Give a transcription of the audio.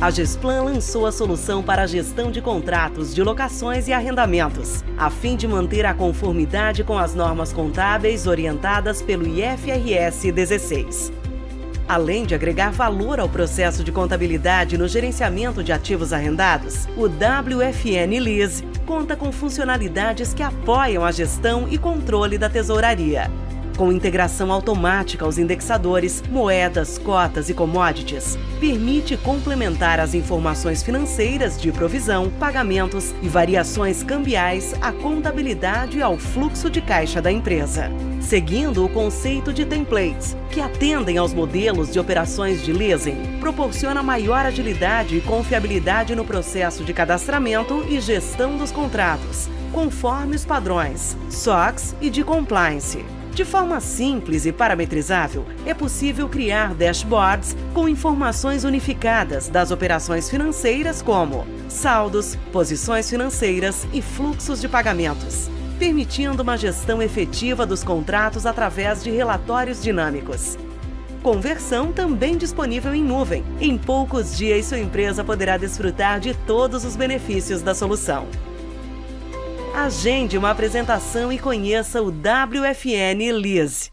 a Gesplan lançou a solução para a gestão de contratos de locações e arrendamentos, a fim de manter a conformidade com as normas contábeis orientadas pelo IFRS 16. Além de agregar valor ao processo de contabilidade no gerenciamento de ativos arrendados, o WFN Lease conta com funcionalidades que apoiam a gestão e controle da tesouraria com integração automática aos indexadores, moedas, cotas e commodities, permite complementar as informações financeiras de provisão, pagamentos e variações cambiais à contabilidade e ao fluxo de caixa da empresa. Seguindo o conceito de templates, que atendem aos modelos de operações de leasing, proporciona maior agilidade e confiabilidade no processo de cadastramento e gestão dos contratos, conforme os padrões SOX e de compliance. De forma simples e parametrizável, é possível criar dashboards com informações unificadas das operações financeiras como saldos, posições financeiras e fluxos de pagamentos, permitindo uma gestão efetiva dos contratos através de relatórios dinâmicos. Conversão também disponível em nuvem. Em poucos dias, sua empresa poderá desfrutar de todos os benefícios da solução. Agende uma apresentação e conheça o WFN Lise.